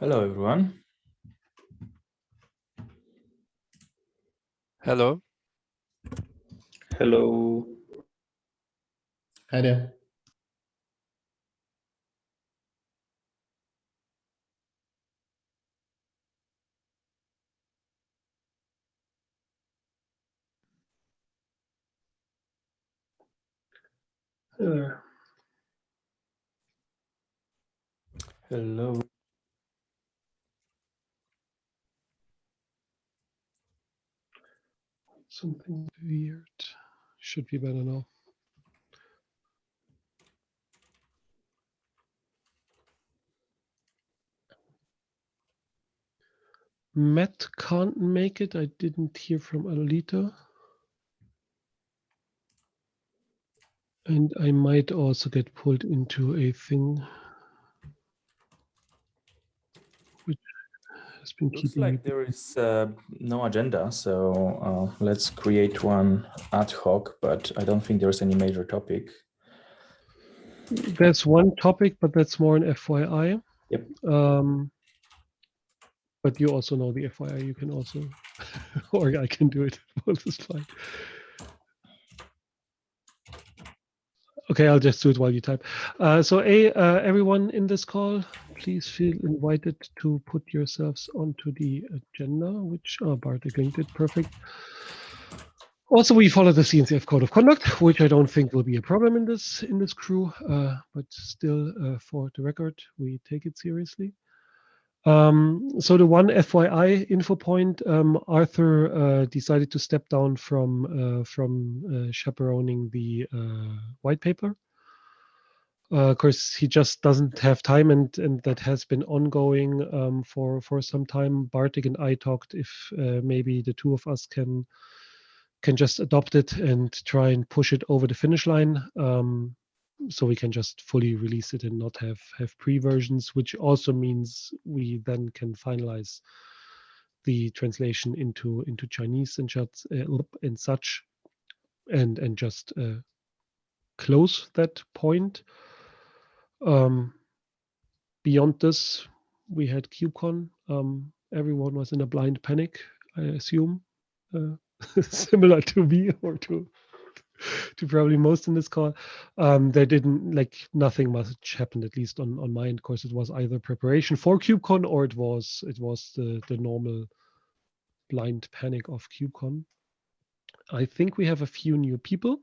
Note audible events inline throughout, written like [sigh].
Hello, everyone. Hello. Hello. Hi there. Uh, Hello. Something weird. Should be better now. Matt can't make it. I didn't hear from Alita. And I might also get pulled into a thing has been Looks keeping like there is uh, no agenda, so uh, let's create one ad hoc, but I don't think there's any major topic. There's one topic, but that's more an FYI. Yep. Um, but you also know the FYI. You can also, [laughs] or I can do it. Both is fine. Okay, I'll just do it while you type. Uh, so, a uh, everyone in this call, please feel invited to put yourselves onto the agenda, which uh, Bartek linked it. Perfect. Also, we follow the CNCF code of conduct, which I don't think will be a problem in this in this crew, uh, but still, uh, for the record, we take it seriously. Um, so the one FYI info point, um, Arthur uh, decided to step down from uh, from uh, chaperoning the uh, white paper. Uh, of course, he just doesn't have time, and and that has been ongoing um, for for some time. Bartek and I talked if uh, maybe the two of us can can just adopt it and try and push it over the finish line. Um, so we can just fully release it and not have have pre-versions, which also means we then can finalize the translation into into Chinese and such uh, and such, and and just uh, close that point. Um, beyond this, we had KubeCon. Um, everyone was in a blind panic, I assume, uh, [laughs] similar to me or to to probably most in this call. Um, there didn't like nothing much happened, at least on on my end. Of course, it was either preparation for KubeCon or it was it was the the normal blind panic of KubeCon. I think we have a few new people.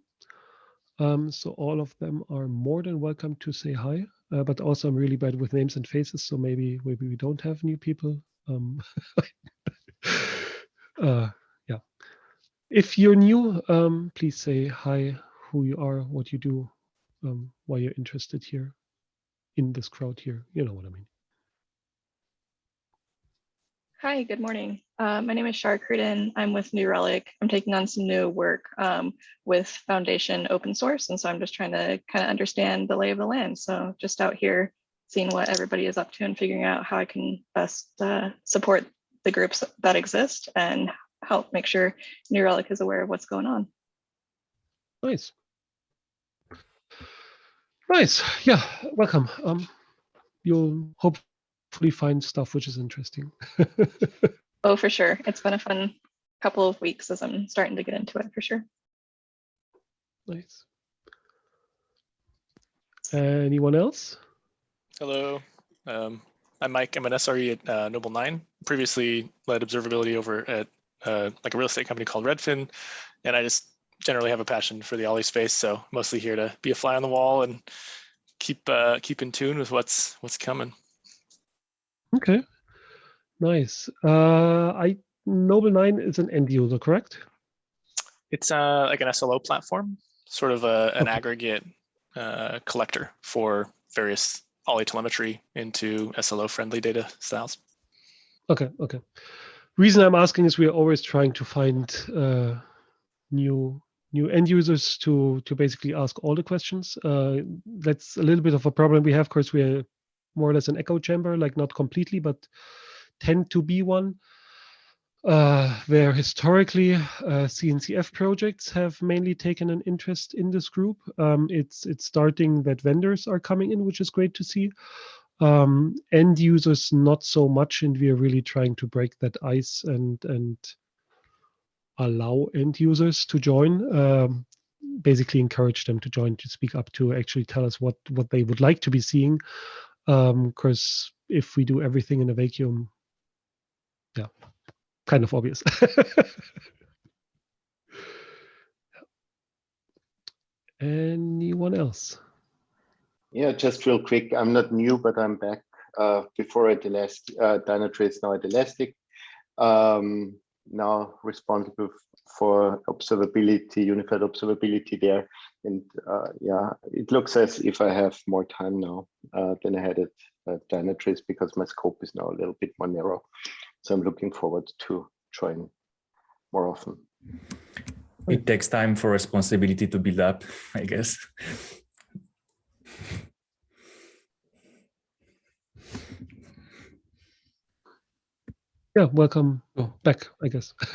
Um, so all of them are more than welcome to say hi. Uh, but also, I'm really bad with names and faces, so maybe maybe we don't have new people. Um, [laughs] uh. If you're new, um, please say hi, who you are, what you do, um, why you're interested here in this crowd here. You know what I mean. Hi, good morning. Uh, my name is Shar Cruden. I'm with New Relic. I'm taking on some new work um, with Foundation open source. And so I'm just trying to kind of understand the lay of the land. So just out here seeing what everybody is up to and figuring out how I can best uh, support the groups that exist and help make sure New Relic is aware of what's going on. Nice. Nice. Yeah, welcome. Um, you'll hopefully find stuff which is interesting. [laughs] Oh, for sure. It's been a fun couple of weeks as I'm starting to get into it for sure. nice. Anyone else? Hello. Um, I'm Mike. I'm an SRE at uh, Nobl9. Previously led observability over at uh, like a real estate company called Redfin, and I just generally have a passion for the Ollie space. So mostly here to be a fly on the wall and keep uh, keep in tune with what's what's coming. Okay. Nice. Uh, I Nobl9 is an end user, correct? It's uh, like an SLO platform, sort of a, an Okay. aggregate uh, collector for various Ollie telemetry into SLO friendly data styles. Okay. Okay. Reason I'm asking is we are always trying to find uh, new new end users to to basically ask all the questions. Uh, that's a little bit of a problem we have. Of course, we're more or less an echo chamber, like not completely, but tend to be one. Uh, where historically uh, CNCF projects have mainly taken an interest in this group. Um, it's it's starting that vendors are coming in, which is great to see. Um, end users, not so much, and we are really trying to break that ice and and allow end users to join. Um, basically, encourage them to join, to speak up, to actually tell us what what they would like to be seeing. Because if we do everything in a vacuum, yeah, kind of obvious. [laughs] Anyone else? Yeah, just real quick. I'm not new, but I'm back uh, before at Elastic, uh, Dynatrace, now at Elastic. Um, now responsible for observability, unified observability there. And uh, yeah, it looks as if I have more time now uh, than I had at uh, Dynatrace because my scope is now a little bit more narrow. So I'm looking forward to join more often. It takes time for responsibility to build up, I guess. Yeah, welcome back, I guess. [laughs]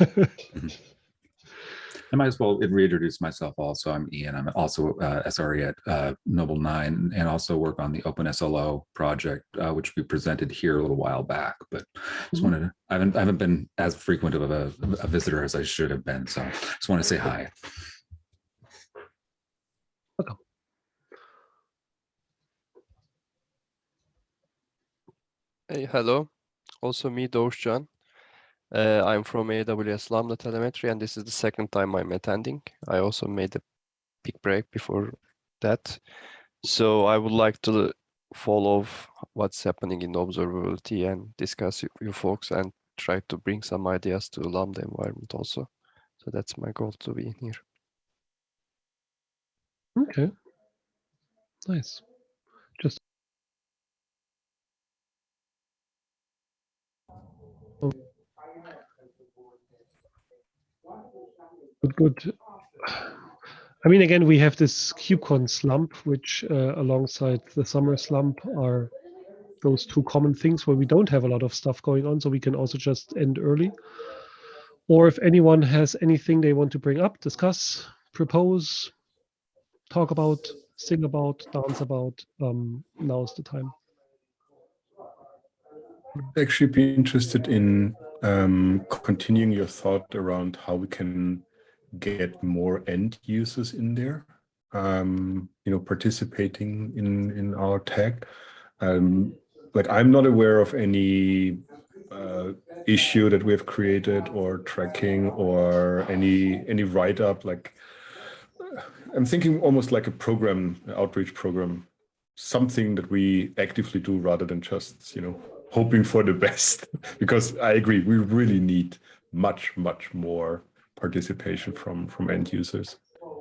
I might as well reintroduce myself also. I'm Ian. I'm also uh, SRE at uh, Nobl9 and also work on the OpenSLO project, uh, which we presented here a little while back. But just Mhm. wanted to, I haven't, I haven't been as frequent of a, a visitor as I should have been. So just want to say hi. Welcome. Hey, hello. Also me, Doğuşcan. Uh, I'm from AWS Lambda Telemetry, and this is the second time I'm attending. I also made a big break before that. So I would like to follow what's happening in observability and discuss with you folks and try to bring some ideas to Lambda environment also. So that's my goal to be in here. Okay. Nice. Just good, good. I mean, again, we have this KubeCon slump, which uh, alongside the summer slump are those two common things where we don't have a lot of stuff going on, so we can also just end early. Or if anyone has anything they want to bring up, discuss, propose, talk about, sing about, dance about, um, now's the time. Would actually be interested in um, continuing your thought around how we can get more end users in there, um, you know, participating in in our tag. Um, like I'm not aware of any uh, issue that we have created or tracking or any any write up. Like I'm thinking almost like a program, outreach program, something that we actively do rather than just you know hoping for the [laughs] best because i agree we really need much much more participation from from end users.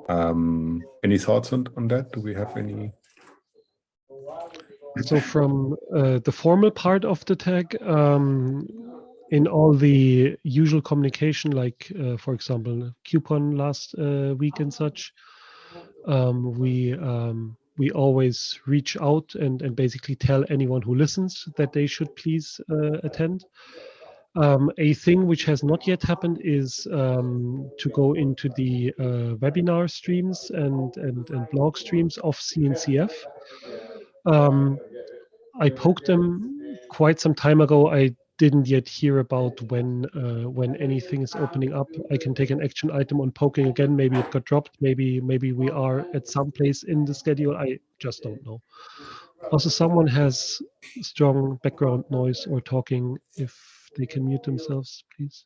Um any thoughts on on that? Do we have any? So from uh, the formal part of the tag, um, in all the usual communication, like uh, for example, KubeCon last uh, week and such, um, we um, we always reach out and and basically tell anyone who listens that they should please uh, attend. Um, a thing which has not yet happened is um, to go into the uh, webinar streams and, and and blog streams of CNCF. Um, I poked them quite some time ago. I didn't yet hear about when uh, when anything is opening up. I can take an action item on poking again. Maybe it got dropped. Maybe maybe we are at some place in the schedule. I just don't know. Also, someone has strong background noise or talking. If they can mute themselves, please.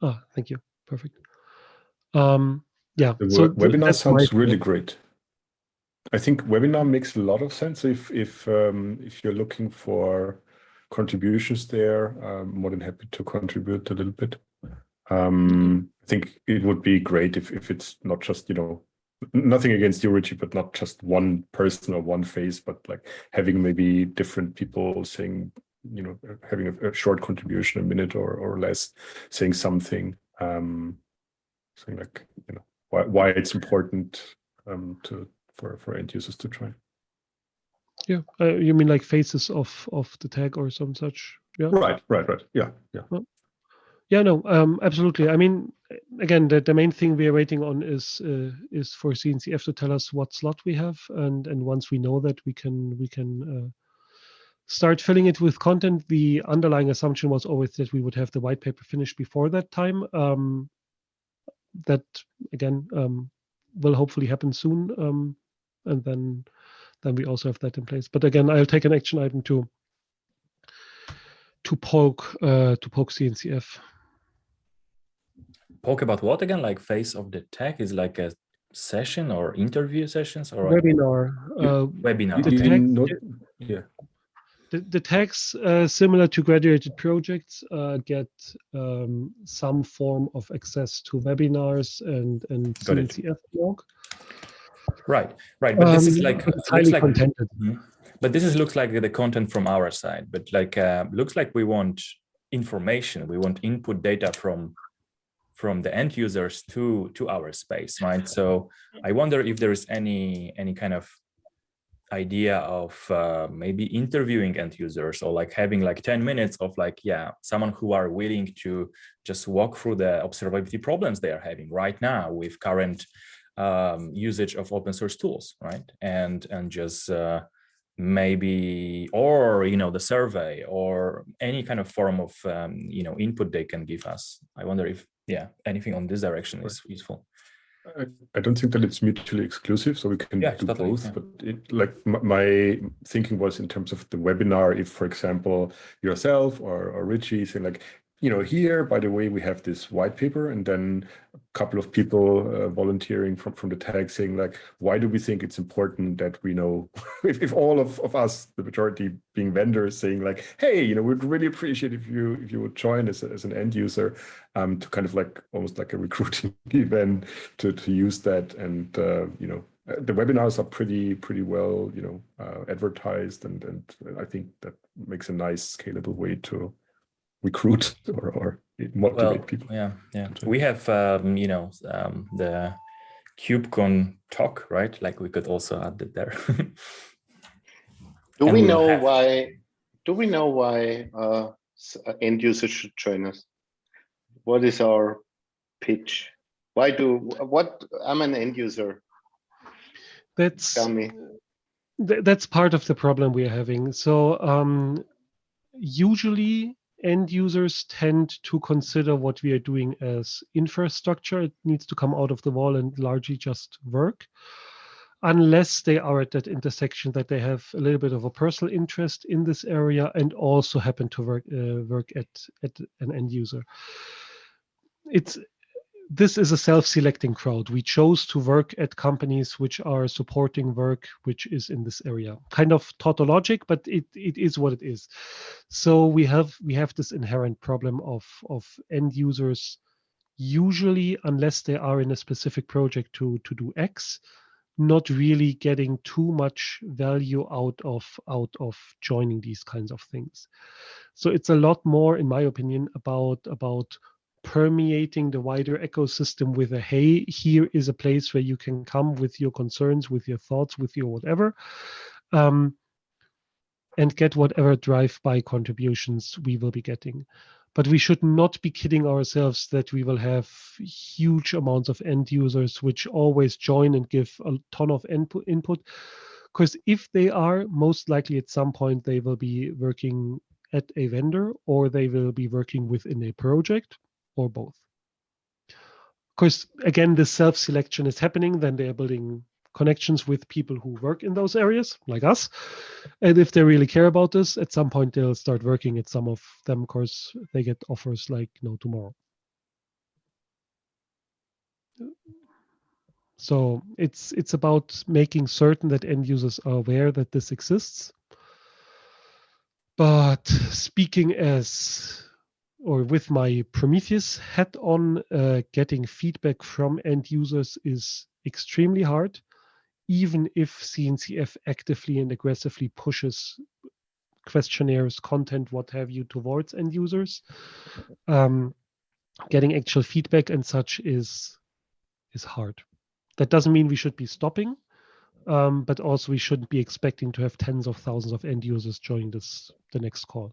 Ah, thank you. Perfect. Um, yeah. the so webinar sounds really great i think webinar makes a lot of sense if if um if you're looking for contributions there i'm more than happy to contribute a little bit um i think it would be great if if it's not just you know nothing against you richie but not just one person or one face but like having maybe different people saying you know having a, a short contribution a minute or or less saying something um saying like you know why why it's important um to for for end users to try Yeah. Uh, you mean like faces of of the tag or some such? Yeah. right right right yeah yeah Yeah, no, um, absolutely. I mean, again, the, the main thing we are waiting on is uh, is for CNCF to tell us what slot we have, and and once we know that, we can we can uh, start filling it with content. The underlying assumption was always that we would have the white paper finished before that time. Um, that again um, will hopefully happen soon, um, and then then we also have that in place. But again, I'll take an action item to to poke uh, to poke CNCF. Poke about what again? Like face of the tech is like a session or interview sessions or Webinar. Uh, webinar. the okay. tech- Not- yeah. The, the tags, uh, similar to graduated projects, uh, get um, some form of access to webinars and and. CNCF blog. Right, right. But this is Um, like but it's highly like contented. Mhm. But this is looks like the content from our side. But like uh, looks like we want information. We want input data from from the end users to to our space, right? So I wonder if there is any any kind of idea of uh, maybe interviewing end users or like having like 10 minutes of like yeah someone who are willing to just walk through the observability problems they are having right now with current um, usage of open source tools right? And and just uh, maybe or you know the survey or any kind of form of um, you know input they can give us. I wonder if yeah anything on this direction is useful I, I don't think that it's mutually exclusive, so we can Yeah, do totally, both. yeah. But it, like my, my thinking was in terms of the webinar, if for example yourself or, or Richie saying like, you know, here by the way we have this white paper, and then a couple of people uh, volunteering from from the tag saying like, why do we think it's important that we know [laughs] if, if all of, of us, the majority being vendors, saying like, hey, you know, we'd really appreciate if you if you would join a, as an end user um, to kind of like almost like a recruiting [laughs] event to, to use that. And, uh, you know, uh, the webinars are pretty, pretty well, you know, uh, advertised. And, and I think that makes a nice scalable way to recruit [laughs] or, or motivate well people. yeah yeah we have um, you know um, the kubecon talk right like we could also add it there Do And we we'll know have- why? Do we know why uh, uh, end users should join us? What is our pitch? Why do what? I'm an end user. That's Tell me. th- that's part of the problem we are having. So um, usually end users tend to consider what we are doing as infrastructure. It needs to come out of the wall and largely just work. Unless they are at that intersection that they have a little bit of a personal interest in this area and also happen to work uh, work at at an end user. It's this is a self-selecting crowd. We chose to work at companies which are supporting work which is in this area. Kind of tautologic, but it, it is what it is. So we have we have this inherent problem of of end users usually unless they are in a specific project to to do X, not really getting too much value out of out of joining these kinds of things. So it's a lot more, in my opinion, about about permeating the wider ecosystem with a hey here is a place where you can come with your concerns with your thoughts with your whatever um, and get whatever drive by contributions we will be getting. But we should not be kidding ourselves that we will have huge amounts of end users which always join and give a ton of input input because if they are most likely at some point they will be working at a vendor or they will be working within a project or both. Of course, again, the self-selection is happening, then they are building connections with people who work in those areas, like us. And if they really care about this, at some point they'll start working at some of them. Of course, they get offers like no tomorrow. So it's it's about making certain that end users are aware that this exists. But speaking as or with my Prometheus hat on, uh, getting feedback from end users is extremely hard, even if CNCF actively and aggressively pushes questionnaires, content, what have you, towards end users. Um, getting actual feedback and such is is hard. That doesn't mean we should be stopping, um, but also we shouldn't be expecting to have tens of thousands of end users join this the next call.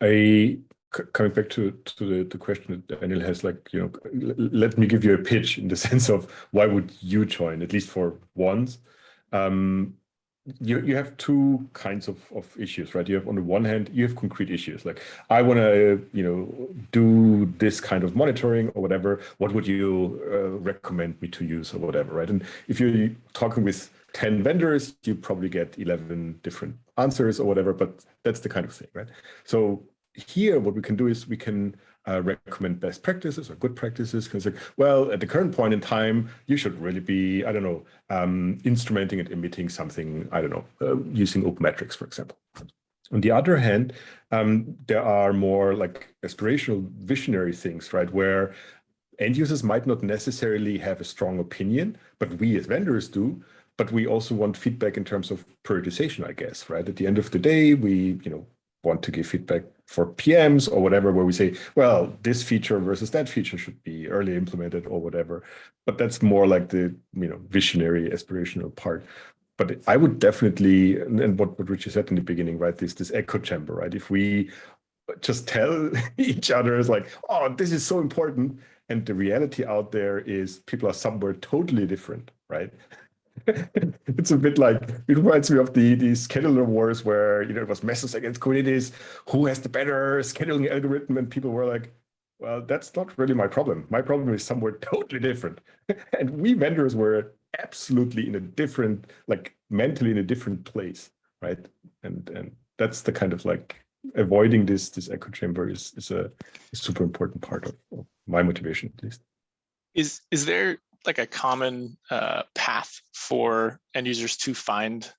I coming back to to the, the question that Daniel has, like you know, let me give you a pitch in the [laughs] sense of why would you join at least for once. Um, you, you have two kinds of, of issues, right? You have on the one hand, you have concrete issues like I want to, you know, do this kind of monitoring or whatever. What would you uh, recommend me to use or whatever, right? And if you're talking with 10 vendors, you probably get 11 different answers or whatever, but that's the kind of thing, right? So here, what we can do is we can uh, recommend best practices or good practices. Because like, well, at the current point in time, you should really be, I don't know, um, instrumenting and emitting something, I don't know, uh, using open metrics, for example. On the other hand, um, there are more like aspirational visionary things, right? Where end users might not necessarily have a strong opinion, but we as vendors do. But we also want feedback in terms of prioritization, I guess, right? At the end of the day, we, you know, want to give feedback for PMs or whatever, where we say, well, this feature versus that feature should be early implemented or whatever. But that's more like the you know visionary aspirational part. But I would definitely, and what, what Richie said in the beginning, right, this this echo chamber, right? If we just tell [laughs] each other is like, oh, this is so important. And the reality out there is people are somewhere totally different, right? [laughs] it's a bit like it reminds me of the the scheduler wars where you know it was Mesos against Kubernetes. Who has the better scheduling algorithm? And people were like, "Well, that's not really my problem. My problem is somewhere [laughs] totally different." [laughs] and we vendors were absolutely in a different, like mentally in a different place, right? And and that's the kind of like avoiding this this echo chamber is is a, a super important part of, of my motivation at least. Is is there like a common uh, path for end users to find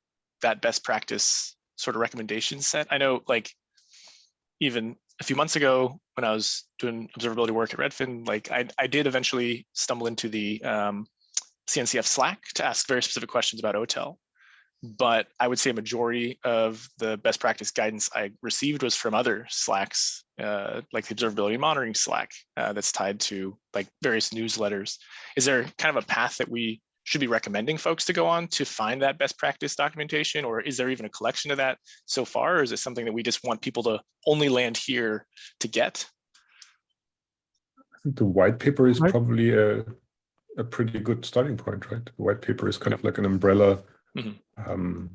that best practice sort of recommendation set? I know like even a few months ago when I was doing observability work at Redfin, like I, I did eventually stumble into the um, CNCF Slack to ask very specific questions about OTel but I would say a majority of the best practice guidance I received was from other Slacks, uh, like the observability monitoring Slack uh, that's tied to like various newsletters. Is there kind of a path that we should be recommending folks to go on to find that best practice documentation, or is there even a collection of that so far, or is it something that we just want people to only land here to get? I think the white paper is probably a, a pretty good starting point, right? The white paper is kind of like an umbrella mm -hmm. um,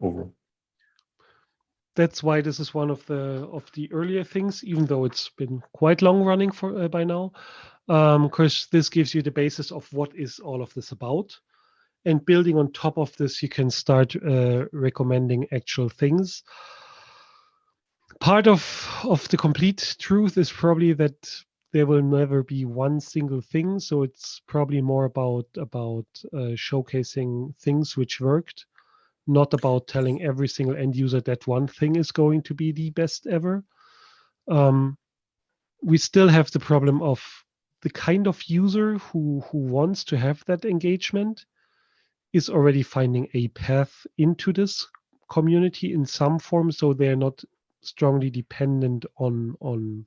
overall. That's why this is one of the of the earlier things, even though it's been quite long running for uh, by now, because um, this gives you the basis of what is all of this about, and building on top of this, you can start uh, recommending actual things. Part of of the complete truth is probably that there will never be one single thing so it's probably more about about uh, showcasing things which worked not about telling every single end user that one thing is going to be the best ever. Um, we still have the problem of the kind of user who who wants to have that engagement is already finding a path into this community in some form so they're not strongly dependent on on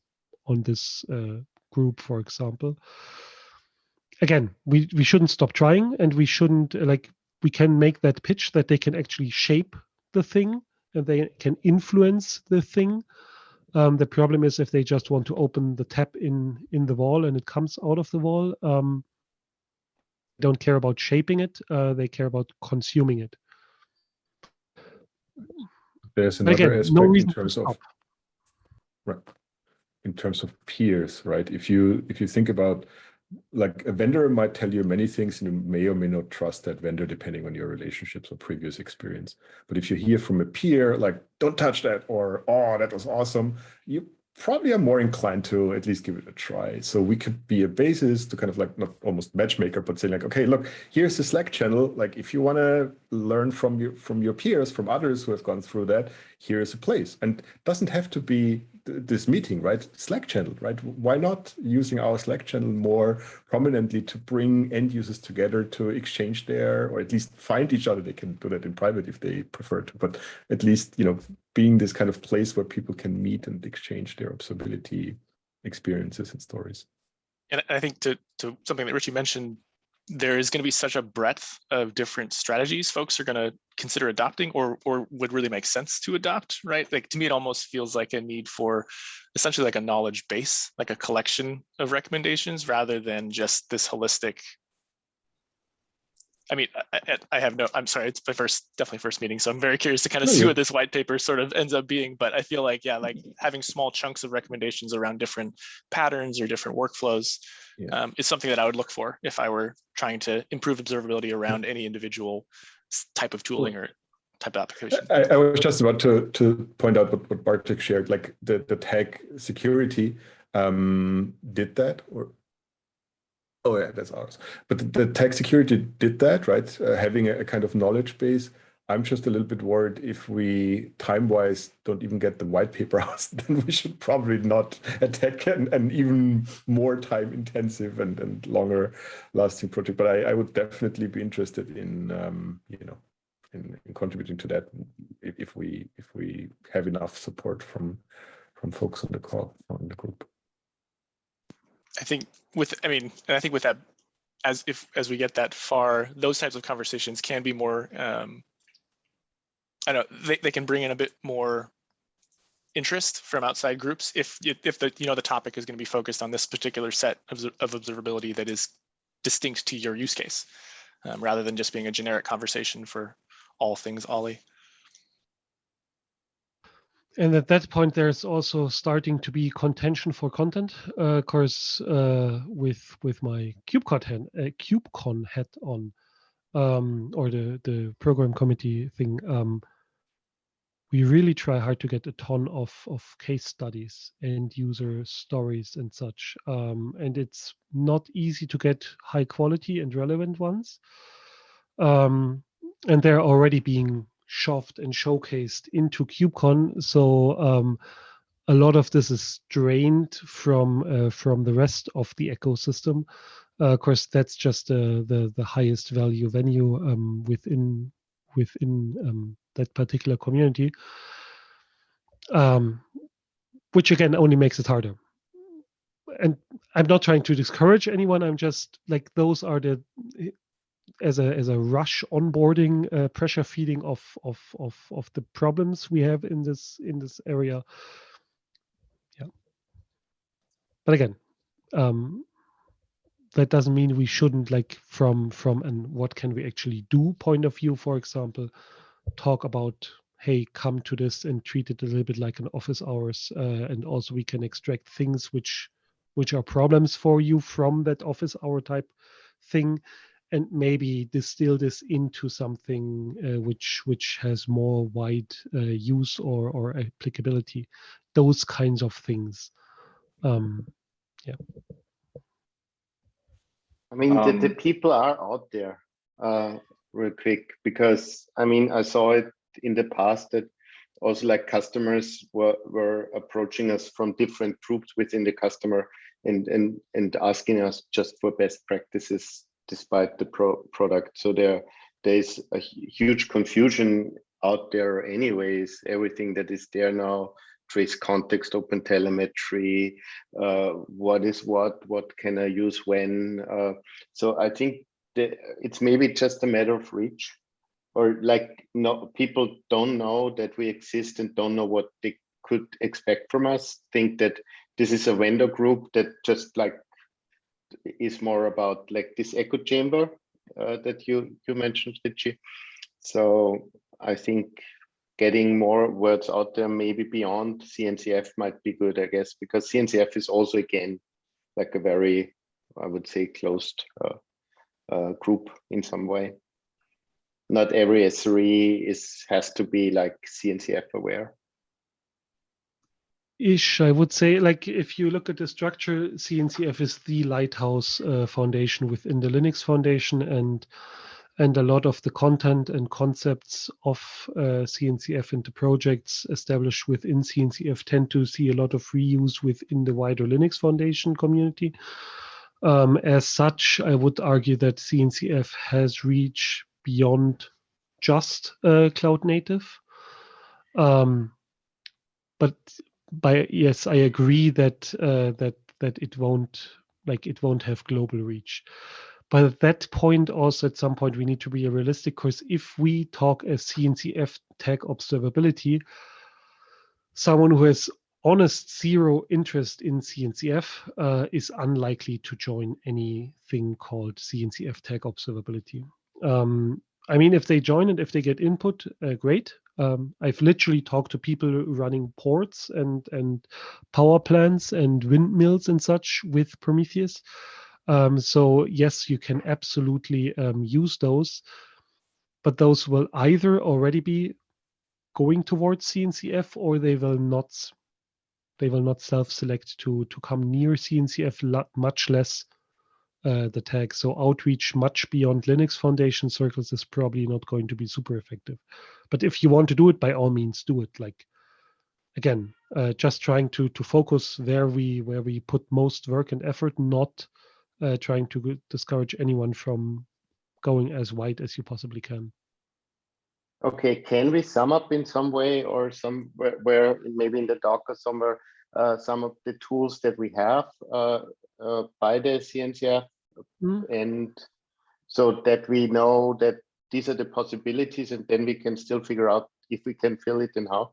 on this uh, group, for example. Again, we, we shouldn't stop trying and we shouldn't like we can make that pitch that they can actually shape the thing and they can influence the thing. Um, the problem is if they just want to open the tap in in the wall and it comes out of the wall, um, don't care about shaping it. Uh, they care about consuming it. There's another Again, aspect no in terms of right in terms of peers, right? If you if you think about like a vendor might tell you many things and you may or may not trust that vendor depending on your relationships or previous experience. But if you hear from a peer, like, don't touch that or, oh, that was awesome, you probably are more inclined to at least give it a try. So we could be a basis to kind of like not almost matchmaker, but say like, okay, look, here's the Slack channel. Like if you want to learn from your from your peers, from others who have gone through that, here's a place. And doesn't have to be this meeting, right? Slack channel, right? Why not using our Slack channel more prominently to bring end users together to exchange their, or at least find each other. They can do that in private if they prefer to, but at least, you know, being this kind of place where people can meet and exchange their observability experiences and stories. And I think to, to something that Richie mentioned there is going to be such a breadth of different strategies folks are going to consider adopting or or would really make sense to adopt right? Like to me it almost feels like a need for essentially like a knowledge base like a collection of recommendations rather than just this holistic I mean, I, I- have no, I'm sorry, it's my first, definitely first meeting, so I'm very curious to kind of No, see you- what this white paper sort of ends up being. But I feel like, yeah, like [laughs] having small chunks of recommendations around different patterns or different workflows Yeah. um, is something that I would look for if I were trying to improve observability around any individual type of tooling or type of application. I, I was just about to to point out what, what Bartek shared, like the, the tag security um, did that or oh yeah, that's ours. But the, the tag security did that, right? Uh, having a, a kind of knowledge base. I'm just a little bit worried if we time-wise don't even get the white paper [laughs] out, then we should probably not attack an, an even more time-intensive and, and longer lasting project. But I, I would definitely be interested in um, you know in, in contributing to that if, if we if we have enough support from from folks on the call on the group. I think with, I mean, and I think with that, as if, as we get that far, those types of conversations can be more, um, I don't know, they, they can bring in a bit more interest from outside groups if, if the, you know, the topic is going to be focused on this particular set of, of observability that is distinct to your use case, um, rather than just being a generic conversation for all things Ollie. And at that point, there's also starting to be contention for content. Uh, of course, uh, with with my KubeCon hat, uh, KubeCon hat on, um, or the the program committee thing, um, we really try hard to get a ton of of case studies and user stories and such. Um, and it's not easy to get high quality and relevant ones. Um, and they're already being shoved and showcased into KubeCon. So um, a lot of this is drained from uh, from the rest of the ecosystem. Uh, of course, that's just uh, the the highest value venue um, within within um, that particular community, um, which again only makes it harder. And I'm not trying to discourage anyone. I'm just like those are the as a as a rush onboarding uh, pressure feeding of of of of the problems we have in this in this area. Yeah. But again um that doesn't mean we shouldn't like from from and what can we actually do point of view for example talk about hey come to this and treat it a little bit like an office hours uh, and also we can extract things which which are problems for you from that office hour type thing and maybe distill this into something uh, which which has more wide uh, use or or applicability those kinds of things. Um yeah. I mean, the, the Um, people are out there, uh, real quick, because I mean, I saw it in the past that also like customers were, were approaching us from different groups within the customer and, and, and asking us just for best practices despite the pro product. So there, there's a huge confusion out there anyways, everything that is there now, trace context, open telemetry, uh, what is what, what can I use when. Uh, so I think it's maybe just a matter of reach or like no people don't know that we exist and don't know what they could expect from us think that this is a vendor group that just like is more about like this echo chamber uh, that you you mentioned Richie. so i think getting more words out there maybe beyond cncf might be good i guess because cncf is also again like a very i would say closed uh, uh, group in some way not every SRE is has to be like CNCF aware. Ish i would say like if you look at the structure cncf is the lighthouse uh, foundation within the linux foundation and and a lot of the content and concepts of uh, cncf the projects established within cncf tend to see a lot of reuse within the wider linux foundation community. Um, as such i would argue that cncf has reached beyond just uh, cloud native. Um, but by yes i agree that uh, that that it won't like it won't have global reach but at that point also at some point we need to be realistic because if we talk as cncf tag observability someone who has honest zero interest in cncf uh, is unlikely to join anything called cncf tag observability Um, I mean, if they join and if they get input, uh, great. Um, I've literally talked to people running ports and and power plants and windmills and such with Prometheus. Um, so yes, you can absolutely um, use those, but those will either already be going towards CNCF or they will not. They will not self-select to to come near CNCF, much less uh, the tag. So outreach much beyond Linux Foundation circles is probably not going to be super effective. But if you want to do it, by all means, do it. Like again, uh, just trying to to focus where we where we put most work and effort, not uh, trying to discourage anyone from going as wide as you possibly can. Okay, can we sum up in some way or some where, where maybe in the Docker somewhere uh, some of the tools that we have uh, uh, by the CNCF Mm. and so that we know that these are the possibilities and then we can still figure out if we can fill it and how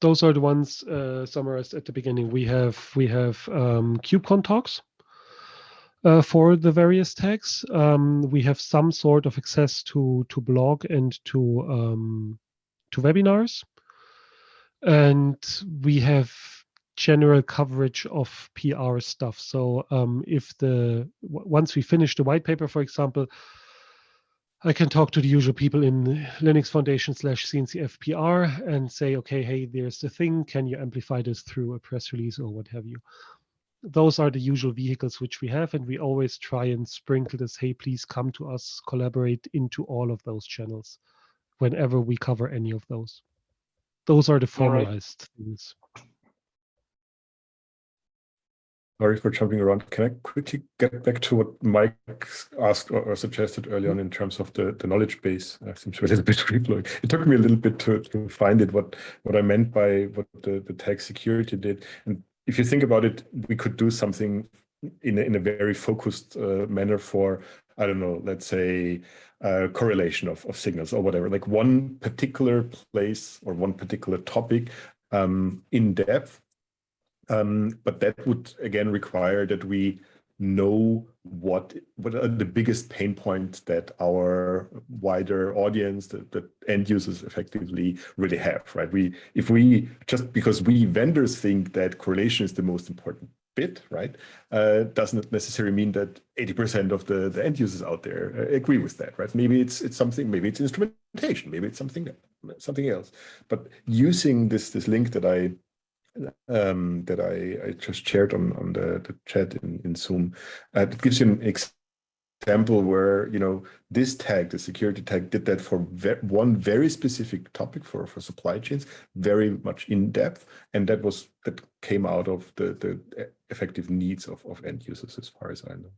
Those are the ones uh, summarized at the beginning. We have we have um, KubeCon talks uh, for the various tags. Um, we have some sort of access to to blog and to um, to webinars, and we have general coverage of PR stuff. So um, if the w- once we finish the white paper, for example, I can talk to the usual people in Linux Foundation slash CNCF PR and say, okay, hey, there's the thing. Can you amplify this through a press release or what have you? Those are the usual vehicles which we have, and we always try and sprinkle this, hey, please come to us, collaborate into all of those channels whenever we cover any of those. Those are the All right. formalized things. Sorry for jumping around. Can I quickly get back to what Mike asked or, or suggested early on in terms of the, the knowledge base? Uh, seems a little [laughs] bit free flowing. It took me a little bit to, to find it, what, what I meant by what the, the tag security did. And if you think about it, we could do something in a, in a very focused uh, manner for, I don't know, let's say uh, correlation of, of signals or whatever, like one particular place or one particular topic um, in depth um, but that would again require that we know what what are the biggest pain points that our wider audience, that, the end users effectively really have, right? We if we just because we vendors think that correlation is the most important bit, right? Uh, doesn't necessarily mean that 80% of the, the end users out there uh, agree with that, right? Maybe it's it's something, maybe it's instrumentation, maybe it's something something else. But using this this link that I um, that I, I just shared on, on the, the chat in, in Zoom. Uh, it gives you an example where, you know, this tag, the security tag did that for ve one very specific topic for, for supply chains, very much in depth. And that was, that came out of the, the effective needs of, of end users as far as I know.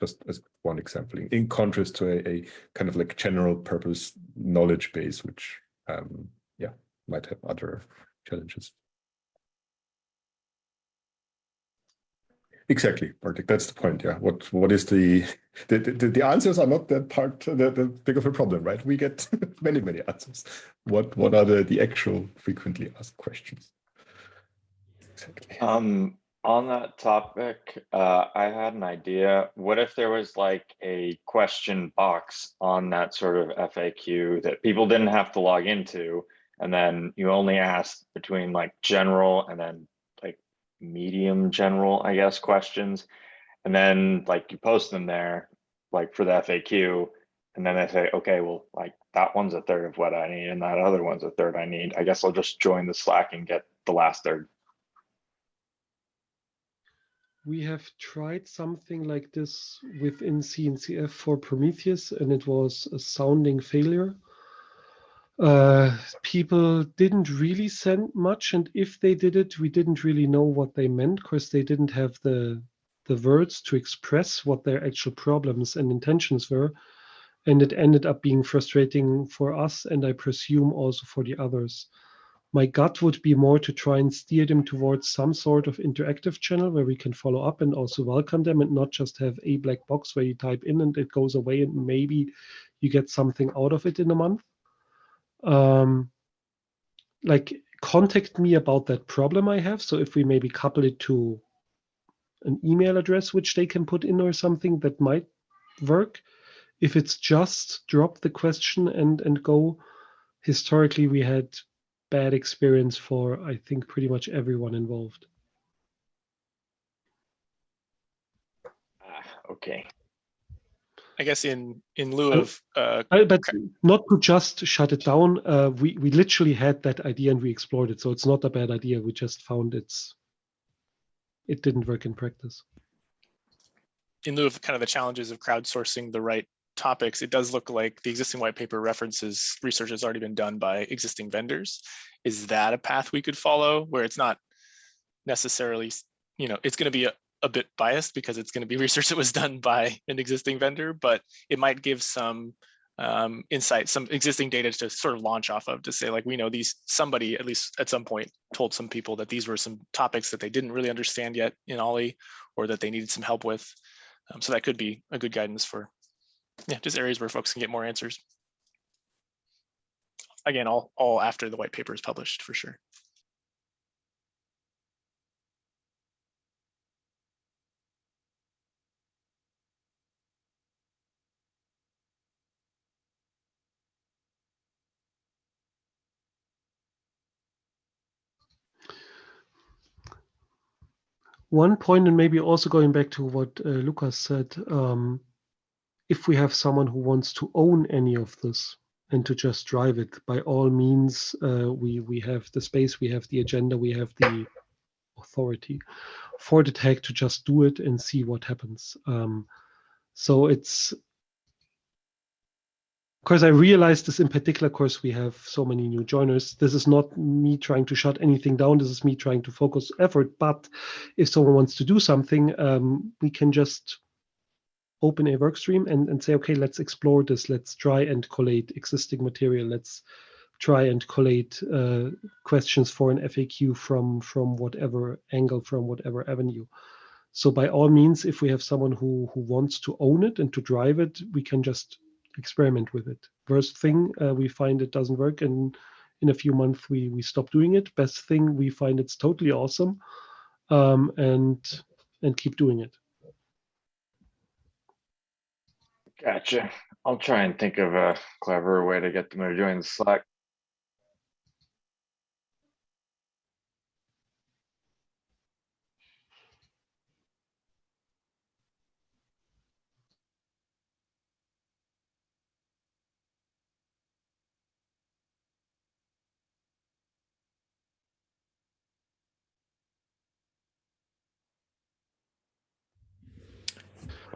Just as one example, in, contrast to a, a kind of like general purpose knowledge base, which, um, yeah, might have other challenges. Exactly, Bartek. That's the point. Yeah. What What is the the the, the answers are not that part the, the big of a problem, right? We get [laughs] many many answers. What What are the the actual frequently asked questions? Exactly. Um, on that topic, uh, I had an idea. What if there was like a question box on that sort of FAQ that people didn't have to log into, and then you only asked between like general and then medium general, I guess, questions. And then like you post them there, like for the FAQ, and then they say, okay, well, like that one's a third of what I need and that other one's a third I need. I guess I'll just join the Slack and get the last third. We have tried something like this within CNCF for Prometheus, and it was a sounding failure uh, people didn't really send much, and if they did it, we didn't really know what they meant because they didn't have the the words to express what their actual problems and intentions were, and it ended up being frustrating for us, and I presume also for the others. My gut would be more to try and steer them towards some sort of interactive channel where we can follow up and also welcome them and not just have a black box where you type in and it goes away and maybe you get something out of it in a month um, like contact me about that problem I have. So if we maybe couple it to an email address which they can put in or something that might work. if it's just drop the question and and go, historically we had bad experience for I think pretty much everyone involved. Ah, Okay, I guess in in lieu Oh. of uh, but not to just shut it down. Uh, we we literally had that idea and we explored it, so it's not a bad idea. We just found it's it didn't work in practice. in lieu of kind of the challenges of crowdsourcing the right topics, it does look like the existing white paper references research has already been done by existing vendors. Is that a path we could follow where it's not necessarily, you know, it's going to be a, a bit biased because it's going to be [laughs] research that was done by an existing vendor, but it might give some um, insight, some existing data to sort of launch off of to say like, we know these, somebody at least at some point told some people that these were some topics that they didn't really understand yet in Ollie or that they needed some help with. Um, so that could be a good guidance for, yeah, just areas where folks can get more answers. Again, all, all after the white paper is published for sure. One point, and maybe also going back to what uh, Lucas said, um, if we have someone who wants to own any of this and to just drive it, by all means, uh, we we have the space, we have the agenda, we have the authority for the tag to just do it and see what happens. Um, so it's course, I realize this in particular, course, we have so many new joiners. This is not me trying to shut anything down. This is me trying to focus effort. But if someone wants to do something, um, we can just open a work stream and, and say, okay, let's explore this. Let's try and collate existing material. Let's try and collate uh, questions for an FAQ from, from whatever angle, from whatever avenue. So by all means, if we have someone who, who wants to own it and to drive it, we can just experiment with it. Worst thing, uh, we find it doesn't work, and in a few months we we stop doing it. Best thing, we find it's totally awesome, um, and and keep doing it. gotcha. I'll try and think of a clever way to get them to join Slack.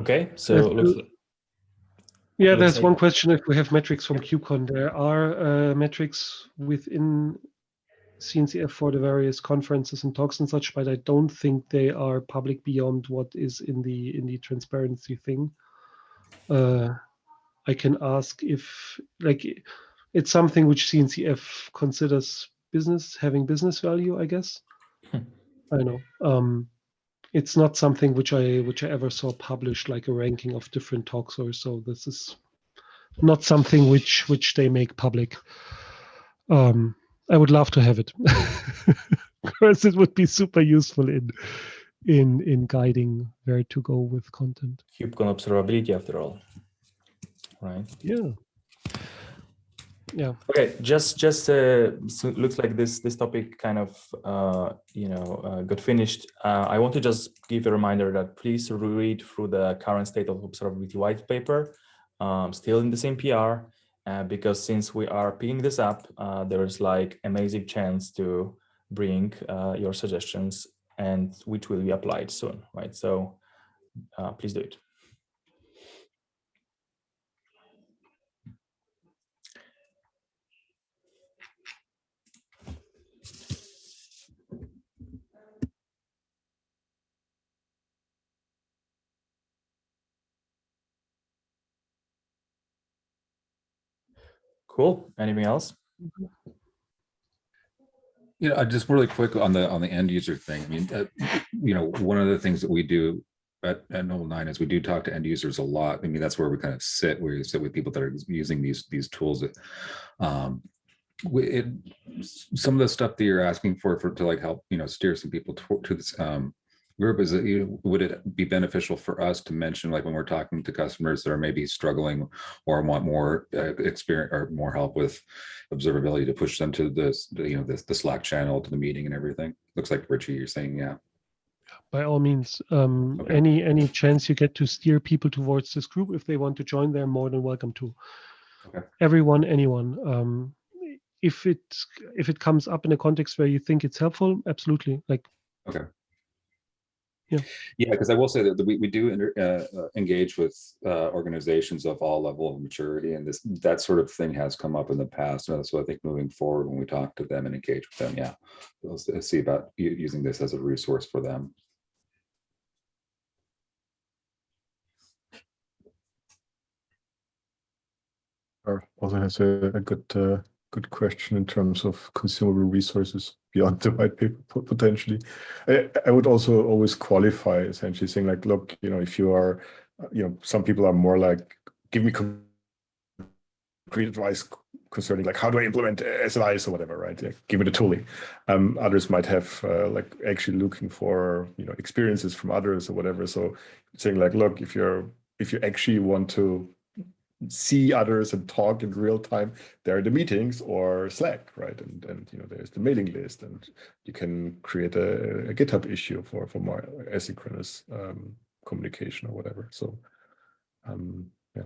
Okay, so looks, Yeah, there's like- one question if we have metrics from KubeCon. There are uh, metrics within CNCF for the various conferences and talks and such, but I don't think they are public beyond what is in the in the transparency thing. Uh, I can ask if like it's something which CNCF considers business having business value, I guess. Hmm. I know. Um, it's not something which I which I ever saw published like a ranking of different talks or so. This is not something which which they make public. Um, I would love to have it [laughs] because it would be super useful in in in guiding where to go with content. KubeCon observability after all, right? Yeah. Yeah. Okay, just just uh, so looks like this this topic kind of uh, you know uh, got finished. Uh, I want to just give a reminder that please read through the current state of observability white paper, um, still in the same PR, uh, because since we are picking this up, uh, there is like amazing chance to bring your suggestions and which will be applied soon, right? So please do it. Cool. Anything else? You know, uh, just really quick on the, on the end user thing. I mean, uh, you know, one of the things that we do at, at Nobl9 is we do talk to end users a lot. I mean, that's where we kind of sit, where you sit with people that are using these, these tools that, um, we, it, some of the stuff that you're asking for, for, to like help, you know, steer some people to, to this, um, group is it, you, would it be beneficial for us to mention, like when we're talking to customers that are maybe struggling or want more uh, experience or more help with observability to push them to this, the, you know, this, the Slack channel to the meeting and everything? Looks like Richie, you're saying, yeah. by all means um, Okay. any any chance you get to steer people towards this group if they want to join they're more than welcome to Okay. everyone anyone um, if it if it comes up in a context where you think it's helpful absolutely like Yeah, yeah, because I will say that we, we do inter- uh, uh, engage with uh, organizations of all level of maturity, and this that sort of thing has come up in the past. So I think moving forward, when we talk to them and engage with them, yeah, we'll see about using this as a resource for them. Also has a, a good uh, good question in terms of consumable resources beyond the white paper potentially. I, I would also always qualify essentially saying like, look, you know, if you are, you know, some people are more like, give me concrete advice concerning like how do I implement SLIs or whatever, right? Give me the tooling. Um, others might have uh, like actually looking for you know experiences from others or whatever. So saying like, look, if you're if you actually want to see others and talk in real time, there are the meetings or Slack, right? And and you know there's the mailing list, and you can create a, a GitHub issue for for more asynchronous um, communication or whatever. So um, yeah,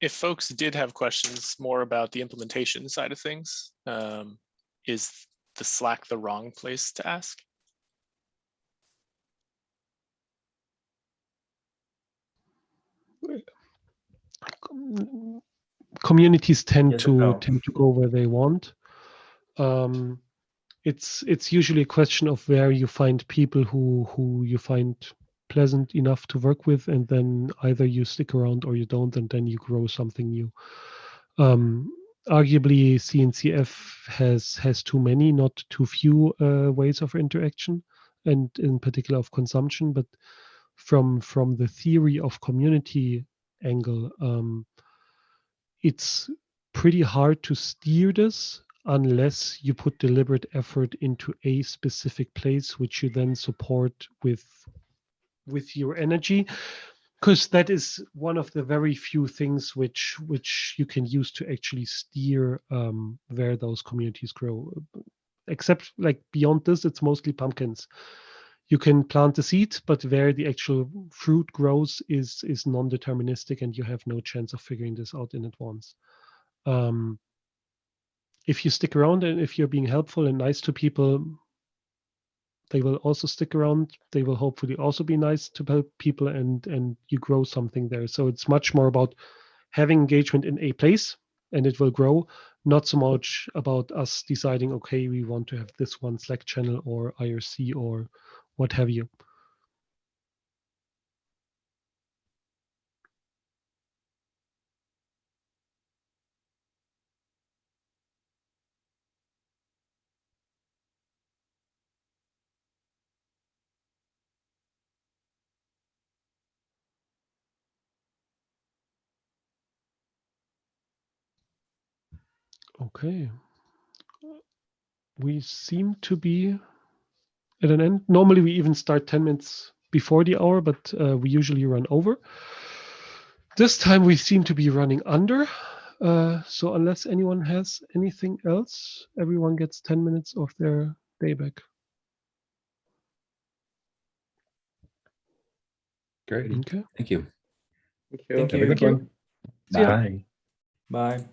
If folks did have questions more about the implementation side of things, um, is the Slack the wrong place to ask? Communities tend Yes to no. tend to go where they want. Um, it's it's usually a question of where you find people who who you find pleasant enough to work with, and then either you stick around or you don't, and then you grow something new. Um, arguably, CNCF has has too many, not too few uh, ways of interaction, and in particular of consumption. But from from the theory of community angle, um, it's pretty hard to steer this unless you put deliberate effort into a specific place, which you then support with with your energy. Because that is one of the very few things which which you can use to actually steer um, where those communities grow. Except like beyond this it's mostly pumpkins you can plant the seed but where the actual fruit grows is is non-deterministic and you have no chance of figuring this out in advance. Um, if you stick around and if you're being helpful and nice to people they will also stick around. They will hopefully also be nice to people and and you grow something there. So it's much more about having engagement in a place and it will grow not so much about us deciding okay we want to have this one slack channel or irc or what have you. Okay. We seem to be at an end normally we even start 10 minutes before the hour but uh, we usually run over this time we seem to be running under uh, so unless anyone has anything else everyone gets 10 minutes of their day back Great, okay thank you. Thank you. Thank have a you. good one. See ya. Bye. Bye.